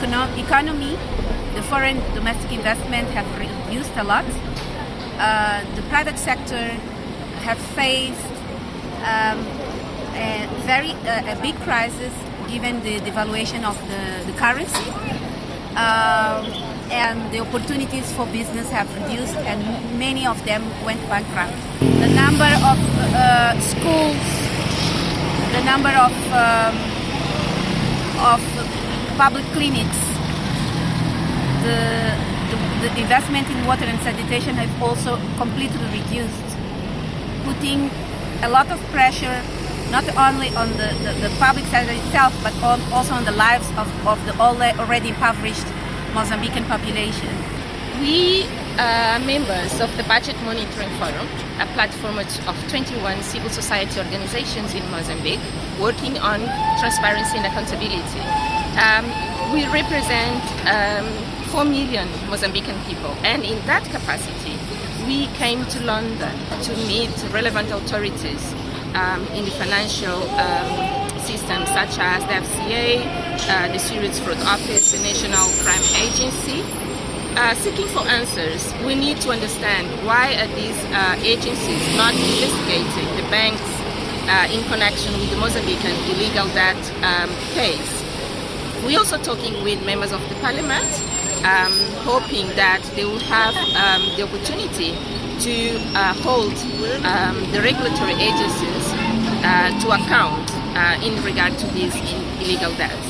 econo- economy, the foreign domestic investment have reduced a lot. Uh, the private sector have faced um, a very uh, a big crisis given the devaluation of the, the currency. Um, and the opportunities for business have reduced and many of them went bankrupt. The number of uh, schools, the number of, um, of public clinics, the, the, the investment in water and sanitation have also completely reduced, putting a lot of pressure not only on the, the, the public sector itself, but on, also on the lives of, of the already impoverished Mozambican population. We are members of the Budget Monitoring Forum, a platform of 21 civil society organizations in Mozambique working on transparency and accountability. Um, we represent um, 4 million Mozambican people, and in that capacity, we came to London to meet relevant authorities um, in the financial um, system, such as the FCA, uh, the Serious Fraud Office, the National Crime Agency. Uh, seeking for answers, we need to understand why are these uh, agencies not investigating the banks uh, in connection with the Mozambican illegal debt um, case. We're also talking with members of the parliament, um, hoping that they will have um, the opportunity to uh, hold um, the regulatory agencies uh, to account uh, in regard to these illegal debts.